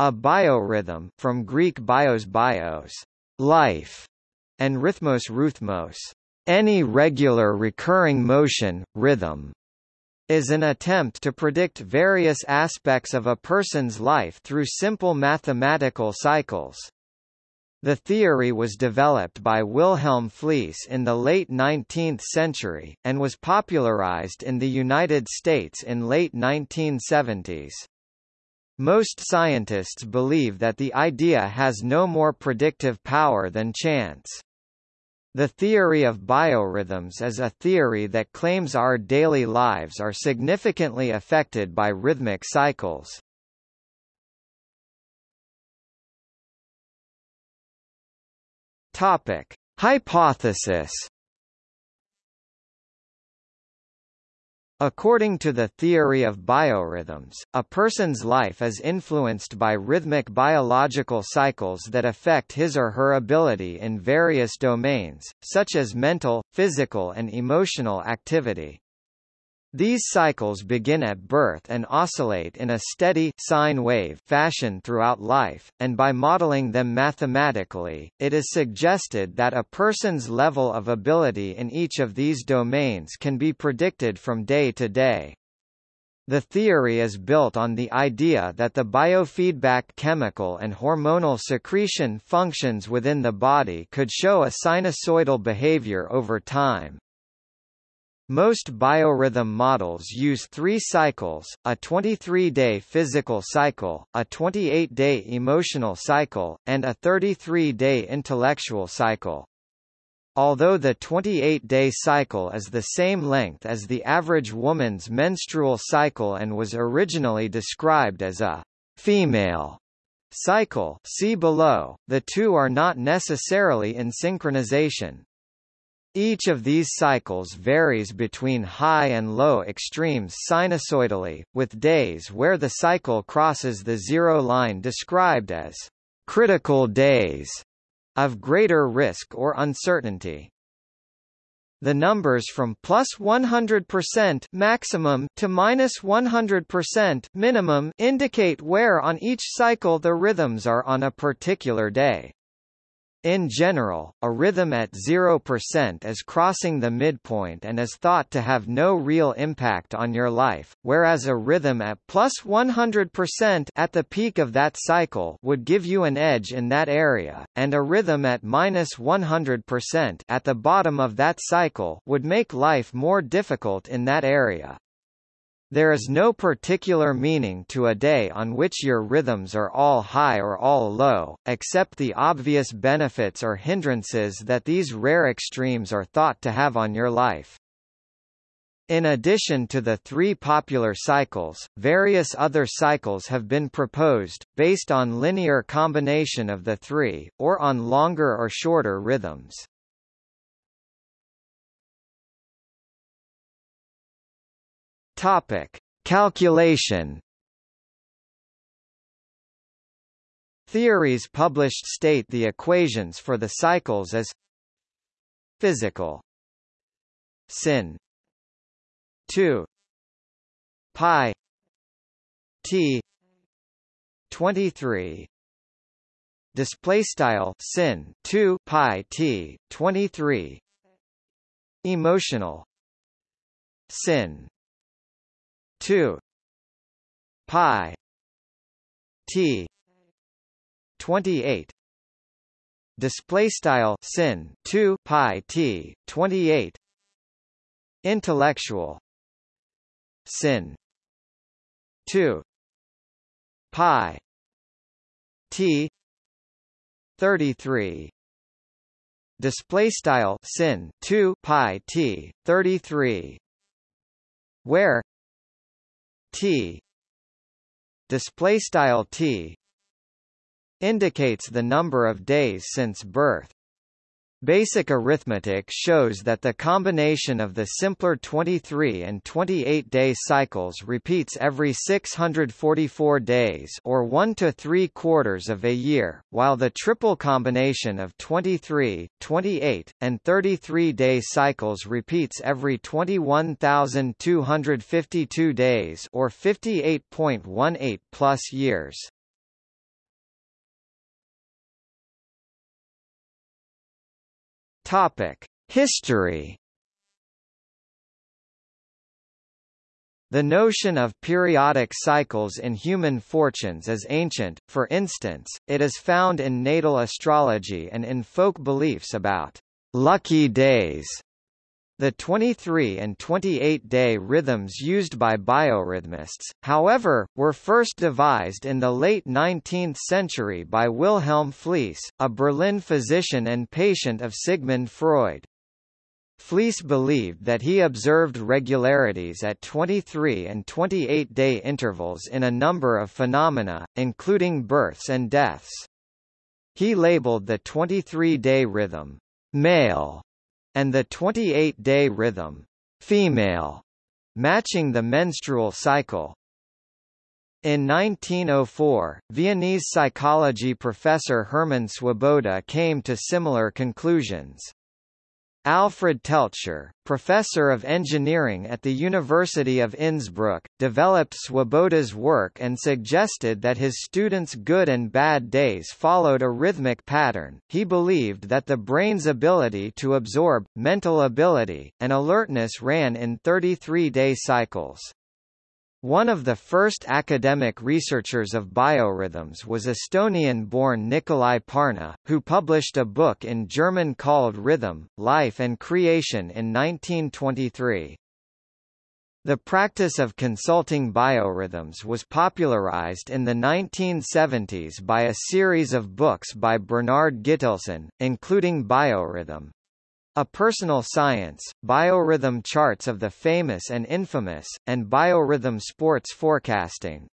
A biorhythm from Greek bios bios, life, and rhythmos rhythmos, any regular recurring motion, rhythm, is an attempt to predict various aspects of a person's life through simple mathematical cycles. The theory was developed by Wilhelm Fliess in the late 19th century, and was popularized in the United States in late 1970s. Most scientists believe that the idea has no more predictive power than chance. The theory of biorhythms is a theory that claims our daily lives are significantly affected by rhythmic cycles. Topic: Hypothesis According to the theory of biorhythms, a person's life is influenced by rhythmic biological cycles that affect his or her ability in various domains, such as mental, physical and emotional activity. These cycles begin at birth and oscillate in a steady sine wave fashion throughout life, and by modeling them mathematically, it is suggested that a person's level of ability in each of these domains can be predicted from day to day. The theory is built on the idea that the biofeedback chemical and hormonal secretion functions within the body could show a sinusoidal behavior over time. Most biorhythm models use three cycles, a 23-day physical cycle, a 28-day emotional cycle, and a 33-day intellectual cycle. Although the 28-day cycle is the same length as the average woman's menstrual cycle and was originally described as a female cycle see below, the two are not necessarily in synchronization. Each of these cycles varies between high and low extremes sinusoidally, with days where the cycle crosses the zero line described as critical days of greater risk or uncertainty. The numbers from plus 100% maximum to minus 100% minimum indicate where on each cycle the rhythms are on a particular day. In general, a rhythm at 0% is crossing the midpoint and is thought to have no real impact on your life, whereas a rhythm at plus 100% at the peak of that cycle would give you an edge in that area, and a rhythm at minus 100% at the bottom of that cycle would make life more difficult in that area. There is no particular meaning to a day on which your rhythms are all high or all low, except the obvious benefits or hindrances that these rare extremes are thought to have on your life. In addition to the three popular cycles, various other cycles have been proposed, based on linear combination of the three, or on longer or shorter rhythms. Topic: Calculation. Theories published state the equations for the cycles as physical. Sin. 2 pi. T. 23 display style sin. 2 pi. T. 23 emotional. Sin 2 pi. T. 28 display style sin 2 pi t 28 intellectual. Sin. 2 pi. T. 33 display style sin 2 pi t 33 where t. Display style t indicates the number of days since birth Basic arithmetic shows that the combination of the simpler 23 and 28-day cycles repeats every 644 days or 1 to 3 quarters of a year, while the triple combination of 23, 28, and 33-day cycles repeats every 21,252 days or 58.18 plus years. Topic: History. The notion of periodic cycles in human fortunes is ancient, for instance, it is found in natal astrology and in folk beliefs about «lucky days». The 23 and 28-day rhythms used by biorhythmists, however, were first devised in the late 19th century by Wilhelm Fliess, a Berlin physician and patient of Sigmund Freud. Fliess believed that he observed regularities at 23 and 28-day intervals in a number of phenomena, including births and deaths. He labeled the 23-day rhythm, male, and the 28-day rhythm, female, matching the menstrual cycle. In 1904, Viennese psychology professor Hermann Swoboda came to similar conclusions. Alfred Teltscher, professor of engineering at the University of Innsbruck, developed Swoboda's work and suggested that his students' good and bad days followed a rhythmic pattern. He believed that the brain's ability to absorb, mental ability, and alertness ran in 33-day cycles. One of the first academic researchers of biorhythms was Estonian-born Nikolai Parna, who published a book in German called Rhythm, Life and Creation in 1923. The practice of consulting biorhythms was popularized in the 1970s by a series of books by Bernard Gittelson, including Biorhythm, a Personal Science, Biorhythm Charts of the Famous and Infamous, and Biorhythm Sports Forecasting.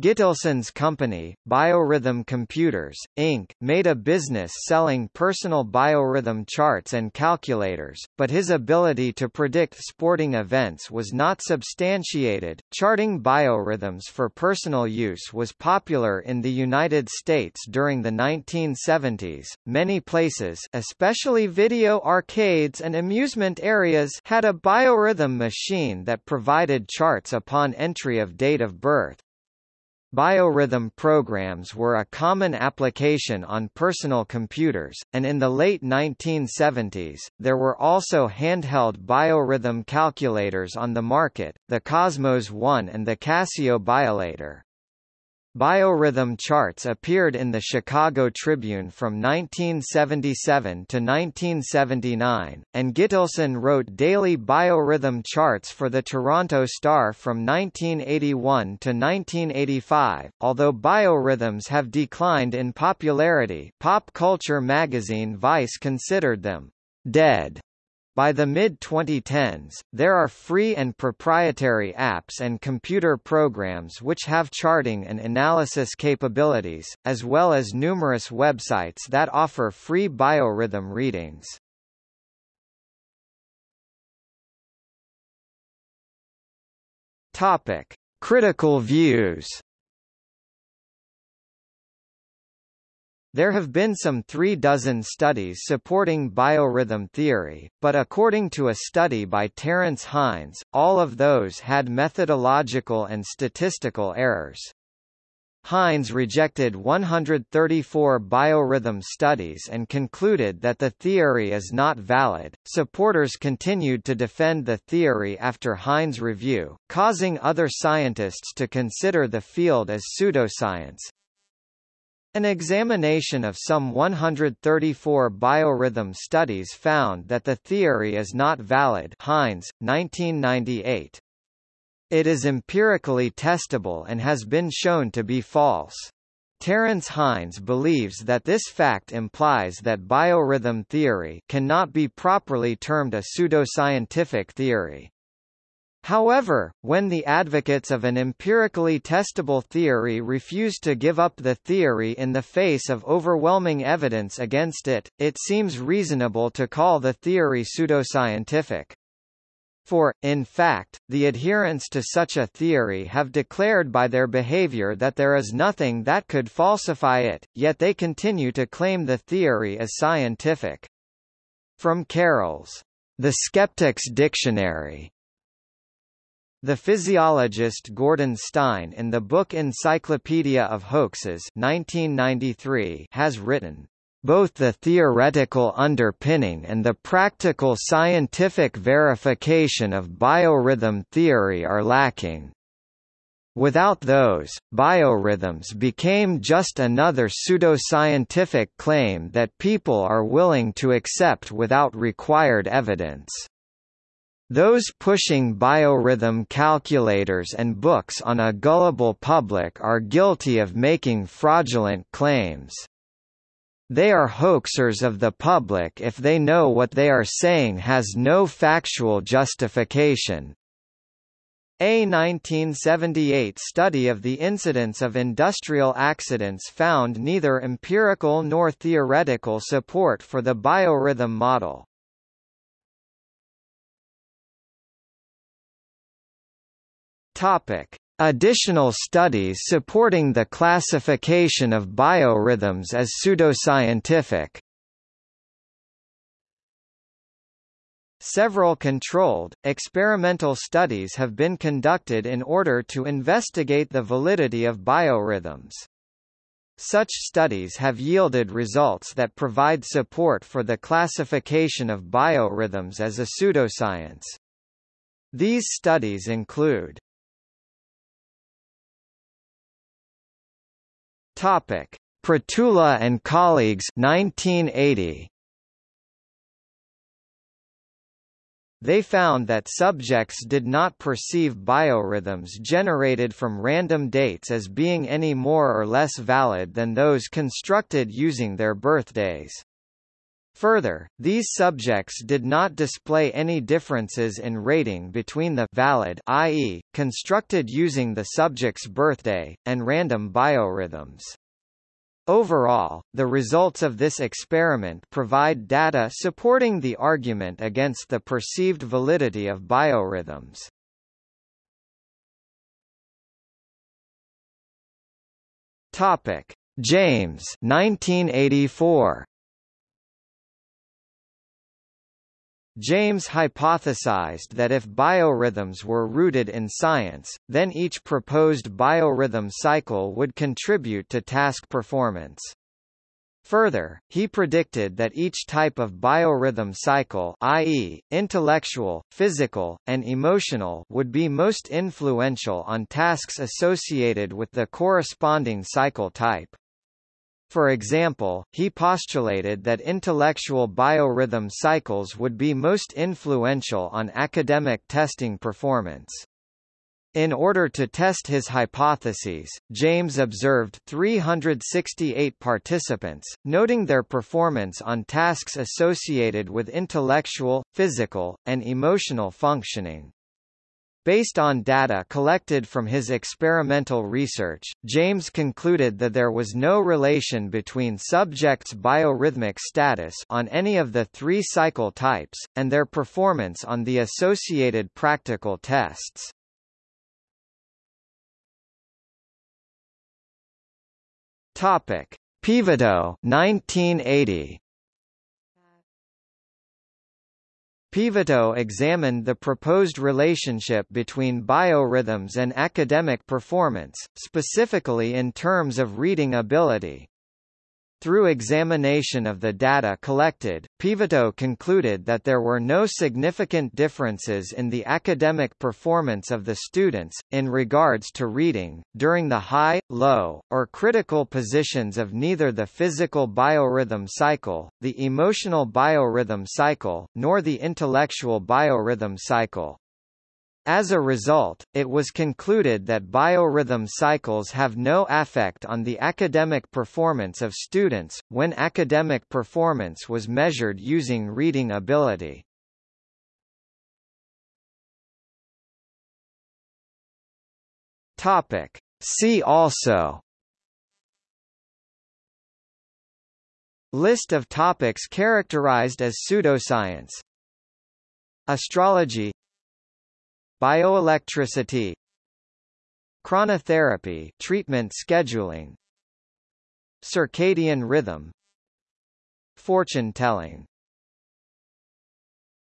Gittelson's company, Biorhythm Computers, Inc., made a business selling personal biorhythm charts and calculators, but his ability to predict sporting events was not substantiated. Charting biorhythms for personal use was popular in the United States during the 1970s. Many places, especially video arcades and amusement areas, had a biorhythm machine that provided charts upon entry of date of birth. Biorhythm programs were a common application on personal computers, and in the late 1970s, there were also handheld biorhythm calculators on the market, the Cosmos One and the Casio Biolator. Biorhythm charts appeared in the Chicago Tribune from 1977 to 1979, and Gittelson wrote daily biorhythm charts for the Toronto Star from 1981 to 1985. Although biorhythms have declined in popularity, pop culture magazine Vice considered them dead by the mid-2010s, there are free and proprietary apps and computer programs which have charting and analysis capabilities, as well as numerous websites that offer free biorhythm readings. Topic: Critical views. There have been some three dozen studies supporting biorhythm theory, but according to a study by Terence Hines, all of those had methodological and statistical errors. Hines rejected 134 biorhythm studies and concluded that the theory is not valid. Supporters continued to defend the theory after Hines' review, causing other scientists to consider the field as pseudoscience. An examination of some 134 biorhythm studies found that the theory is not valid Hines, 1998. It is empirically testable and has been shown to be false. Terence Hines believes that this fact implies that biorhythm theory cannot be properly termed a pseudoscientific theory. However, when the advocates of an empirically testable theory refuse to give up the theory in the face of overwhelming evidence against it, it seems reasonable to call the theory pseudoscientific. For, in fact, the adherents to such a theory have declared by their behavior that there is nothing that could falsify it, yet they continue to claim the theory as scientific. From Carroll's The Skeptic's Dictionary the physiologist Gordon Stein in the book Encyclopedia of Hoaxes 1993 has written, both the theoretical underpinning and the practical scientific verification of biorhythm theory are lacking. Without those, biorhythms became just another pseudoscientific claim that people are willing to accept without required evidence. Those pushing biorhythm calculators and books on a gullible public are guilty of making fraudulent claims. They are hoaxers of the public if they know what they are saying has no factual justification. A 1978 study of the incidence of industrial accidents found neither empirical nor theoretical support for the biorhythm model. Topic: Additional studies supporting the classification of biorhythms as pseudoscientific Several controlled, experimental studies have been conducted in order to investigate the validity of biorhythms. Such studies have yielded results that provide support for the classification of biorhythms as a pseudoscience. These studies include Topic: Pratula and colleagues 1980 They found that subjects did not perceive biorhythms generated from random dates as being any more or less valid than those constructed using their birthdays. Further, these subjects did not display any differences in rating between the valid i.e., constructed using the subject's birthday, and random biorhythms. Overall, the results of this experiment provide data supporting the argument against the perceived validity of biorhythms. Topic: James 1984 James hypothesized that if biorhythms were rooted in science, then each proposed biorhythm cycle would contribute to task performance. Further, he predicted that each type of biorhythm cycle i.e., intellectual, physical, and emotional would be most influential on tasks associated with the corresponding cycle type. For example, he postulated that intellectual biorhythm cycles would be most influential on academic testing performance. In order to test his hypotheses, James observed 368 participants, noting their performance on tasks associated with intellectual, physical, and emotional functioning. Based on data collected from his experimental research, James concluded that there was no relation between subjects' biorhythmic status on any of the three cycle types, and their performance on the associated practical tests. Topic: Peveto 1980 Peveto examined the proposed relationship between biorhythms and academic performance, specifically in terms of reading ability. Through examination of the data collected, Peveto concluded that there were no significant differences in the academic performance of the students, in regards to reading, during the high, low, or critical positions of neither the physical biorhythm cycle, the emotional biorhythm cycle, nor the intellectual biorhythm cycle. As a result, it was concluded that biorhythm cycles have no effect on the academic performance of students, when academic performance was measured using reading ability. Topic. See also List of topics characterized as pseudoscience Astrology Bioelectricity Chronotherapy treatment scheduling Circadian rhythm Fortune telling